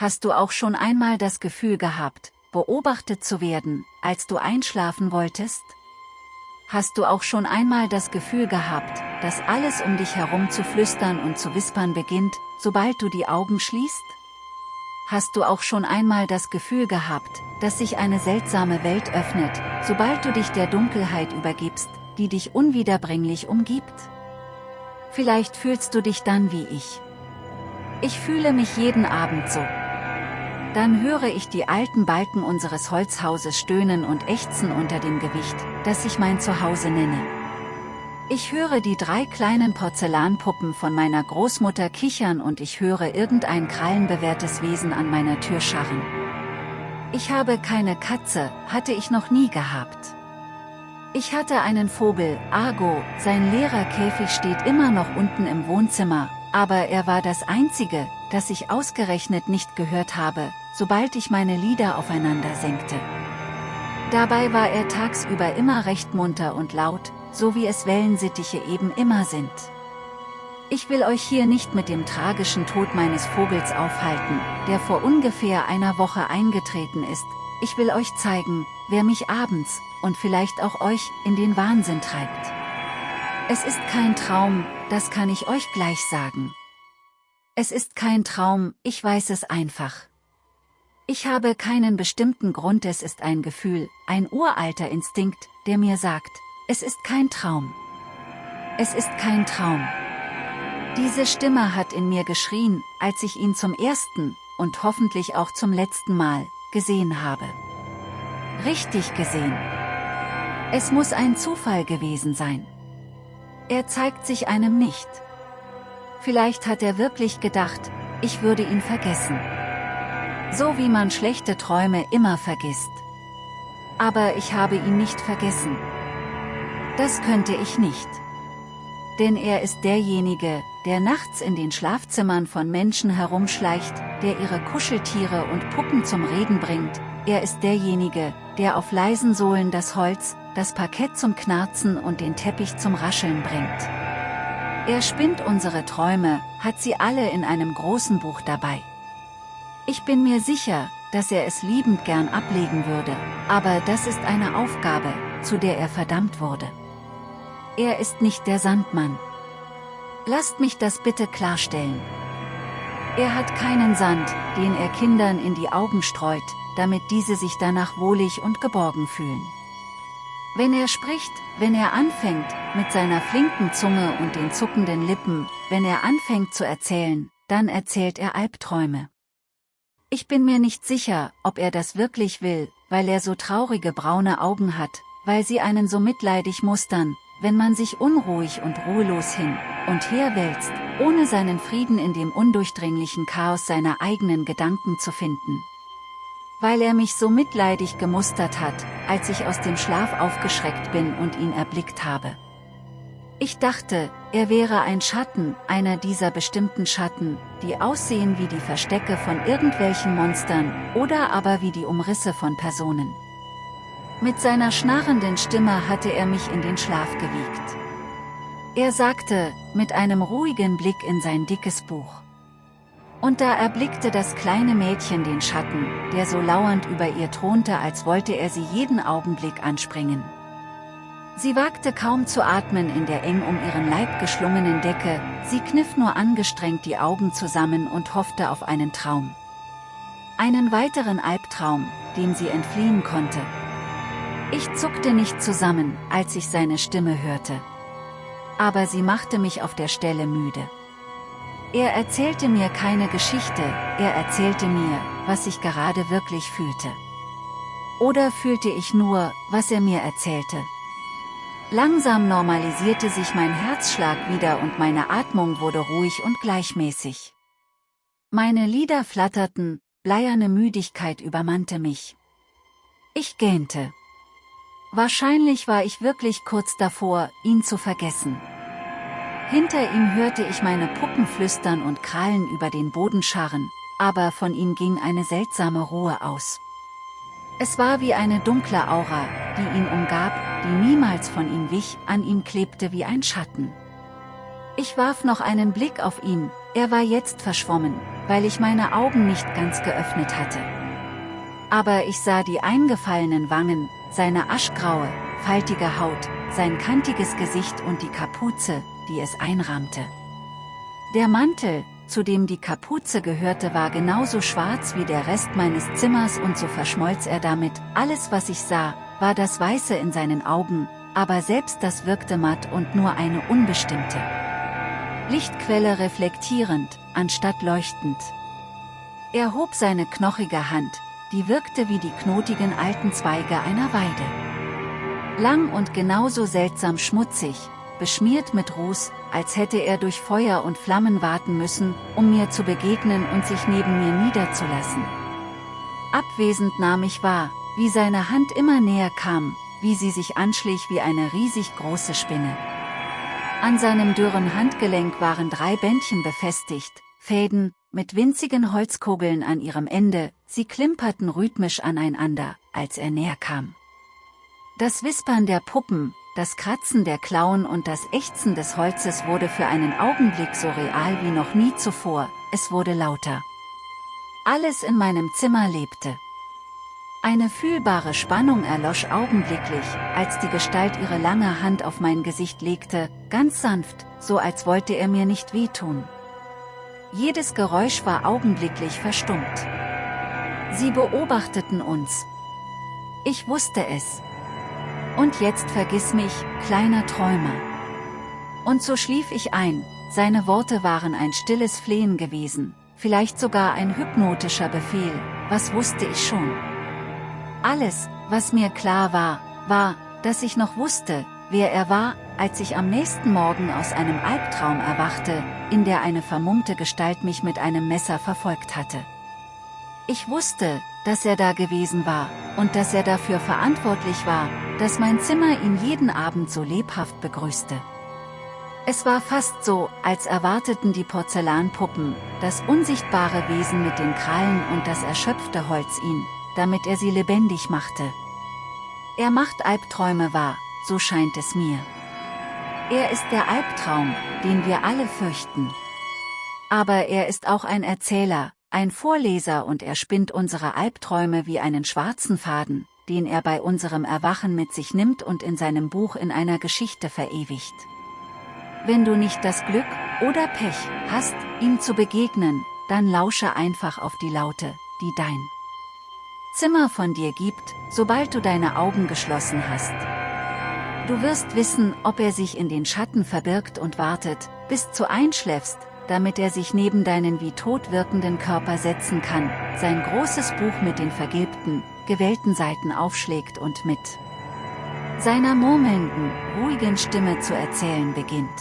Hast du auch schon einmal das Gefühl gehabt, beobachtet zu werden, als du einschlafen wolltest? Hast du auch schon einmal das Gefühl gehabt, dass alles um dich herum zu flüstern und zu wispern beginnt, sobald du die Augen schließt? Hast du auch schon einmal das Gefühl gehabt, dass sich eine seltsame Welt öffnet, sobald du dich der Dunkelheit übergibst, die dich unwiederbringlich umgibt? Vielleicht fühlst du dich dann wie ich. Ich fühle mich jeden Abend so. Dann höre ich die alten Balken unseres Holzhauses stöhnen und ächzen unter dem Gewicht, das ich mein Zuhause nenne. Ich höre die drei kleinen Porzellanpuppen von meiner Großmutter kichern und ich höre irgendein krallenbewehrtes Wesen an meiner Tür scharren. Ich habe keine Katze, hatte ich noch nie gehabt. Ich hatte einen Vogel, Argo, sein leerer Käfig steht immer noch unten im Wohnzimmer, aber er war das einzige, das ich ausgerechnet nicht gehört habe, sobald ich meine Lieder aufeinander senkte. Dabei war er tagsüber immer recht munter und laut, so wie es Wellensittiche eben immer sind. Ich will euch hier nicht mit dem tragischen Tod meines Vogels aufhalten, der vor ungefähr einer Woche eingetreten ist, ich will euch zeigen, wer mich abends, und vielleicht auch euch, in den Wahnsinn treibt. Es ist kein Traum, das kann ich euch gleich sagen. Es ist kein Traum, ich weiß es einfach. Ich habe keinen bestimmten Grund, es ist ein Gefühl, ein uralter Instinkt, der mir sagt, es ist kein Traum. Es ist kein Traum. Diese Stimme hat in mir geschrien, als ich ihn zum ersten, und hoffentlich auch zum letzten Mal, gesehen habe. Richtig gesehen. Es muss ein Zufall gewesen sein. Er zeigt sich einem nicht. Vielleicht hat er wirklich gedacht, ich würde ihn vergessen. So wie man schlechte Träume immer vergisst. Aber ich habe ihn nicht vergessen. Das könnte ich nicht. Denn er ist derjenige, der nachts in den Schlafzimmern von Menschen herumschleicht, der ihre Kuscheltiere und Puppen zum Reden bringt, er ist derjenige, der auf leisen Sohlen das Holz, das Parkett zum Knarzen und den Teppich zum Rascheln bringt. Er spinnt unsere Träume, hat sie alle in einem großen Buch dabei. Ich bin mir sicher, dass er es liebend gern ablegen würde, aber das ist eine Aufgabe, zu der er verdammt wurde. Er ist nicht der Sandmann. Lasst mich das bitte klarstellen. Er hat keinen Sand, den er Kindern in die Augen streut, damit diese sich danach wohlig und geborgen fühlen. Wenn er spricht, wenn er anfängt, mit seiner flinken Zunge und den zuckenden Lippen, wenn er anfängt zu erzählen, dann erzählt er Albträume. Ich bin mir nicht sicher, ob er das wirklich will, weil er so traurige braune Augen hat, weil sie einen so mitleidig mustern, wenn man sich unruhig und ruhelos hin und her wälzt, ohne seinen Frieden in dem undurchdringlichen Chaos seiner eigenen Gedanken zu finden weil er mich so mitleidig gemustert hat, als ich aus dem Schlaf aufgeschreckt bin und ihn erblickt habe. Ich dachte, er wäre ein Schatten, einer dieser bestimmten Schatten, die aussehen wie die Verstecke von irgendwelchen Monstern, oder aber wie die Umrisse von Personen. Mit seiner schnarrenden Stimme hatte er mich in den Schlaf gewiegt. Er sagte, mit einem ruhigen Blick in sein dickes Buch. Und da erblickte das kleine Mädchen den Schatten, der so lauernd über ihr thronte als wollte er sie jeden Augenblick anspringen. Sie wagte kaum zu atmen in der eng um ihren Leib geschlungenen Decke, sie kniff nur angestrengt die Augen zusammen und hoffte auf einen Traum. Einen weiteren Albtraum, dem sie entfliehen konnte. Ich zuckte nicht zusammen, als ich seine Stimme hörte. Aber sie machte mich auf der Stelle müde. Er erzählte mir keine Geschichte, er erzählte mir, was ich gerade wirklich fühlte. Oder fühlte ich nur, was er mir erzählte. Langsam normalisierte sich mein Herzschlag wieder und meine Atmung wurde ruhig und gleichmäßig. Meine Lieder flatterten, bleierne Müdigkeit übermannte mich. Ich gähnte. Wahrscheinlich war ich wirklich kurz davor, ihn zu vergessen. Hinter ihm hörte ich meine Puppen flüstern und Krallen über den Boden scharren, aber von ihm ging eine seltsame Ruhe aus. Es war wie eine dunkle Aura, die ihn umgab, die niemals von ihm wich, an ihm klebte wie ein Schatten. Ich warf noch einen Blick auf ihn, er war jetzt verschwommen, weil ich meine Augen nicht ganz geöffnet hatte. Aber ich sah die eingefallenen Wangen, seine aschgraue, faltige Haut, sein kantiges Gesicht und die Kapuze, die es einrahmte. Der Mantel, zu dem die Kapuze gehörte war genauso schwarz wie der Rest meines Zimmers und so verschmolz er damit, alles was ich sah, war das Weiße in seinen Augen, aber selbst das wirkte matt und nur eine unbestimmte Lichtquelle reflektierend, anstatt leuchtend. Er hob seine knochige Hand, die wirkte wie die knotigen alten Zweige einer Weide. Lang und genauso seltsam schmutzig, beschmiert mit Ruß, als hätte er durch Feuer und Flammen warten müssen, um mir zu begegnen und sich neben mir niederzulassen. Abwesend nahm ich wahr, wie seine Hand immer näher kam, wie sie sich anschlich wie eine riesig große Spinne. An seinem dürren Handgelenk waren drei Bändchen befestigt, Fäden, mit winzigen Holzkugeln an ihrem Ende, sie klimperten rhythmisch aneinander, als er näher kam. Das Wispern der Puppen, das Kratzen der Klauen und das Ächzen des Holzes wurde für einen Augenblick so real wie noch nie zuvor, es wurde lauter. Alles in meinem Zimmer lebte. Eine fühlbare Spannung erlosch augenblicklich, als die Gestalt ihre lange Hand auf mein Gesicht legte, ganz sanft, so als wollte er mir nicht wehtun. Jedes Geräusch war augenblicklich verstummt. Sie beobachteten uns. Ich wusste es. Und jetzt vergiss mich, kleiner Träumer. Und so schlief ich ein, seine Worte waren ein stilles Flehen gewesen, vielleicht sogar ein hypnotischer Befehl, was wusste ich schon. Alles, was mir klar war, war, dass ich noch wusste, wer er war, als ich am nächsten Morgen aus einem Albtraum erwachte, in der eine vermummte Gestalt mich mit einem Messer verfolgt hatte. Ich wusste, dass er da gewesen war, und dass er dafür verantwortlich war, dass mein Zimmer ihn jeden Abend so lebhaft begrüßte. Es war fast so, als erwarteten die Porzellanpuppen, das unsichtbare Wesen mit den Krallen und das erschöpfte Holz ihn, damit er sie lebendig machte. Er macht Albträume wahr, so scheint es mir. Er ist der Albtraum, den wir alle fürchten. Aber er ist auch ein Erzähler, ein Vorleser und er spinnt unsere Albträume wie einen schwarzen Faden, den er bei unserem Erwachen mit sich nimmt und in seinem Buch in einer Geschichte verewigt. Wenn du nicht das Glück oder Pech hast, ihm zu begegnen, dann lausche einfach auf die Laute, die dein Zimmer von dir gibt, sobald du deine Augen geschlossen hast. Du wirst wissen, ob er sich in den Schatten verbirgt und wartet, bis du einschläfst, damit er sich neben deinen wie tot wirkenden Körper setzen kann, sein großes Buch mit den vergilbten, gewellten Seiten aufschlägt und mit seiner murmelnden, ruhigen Stimme zu erzählen beginnt.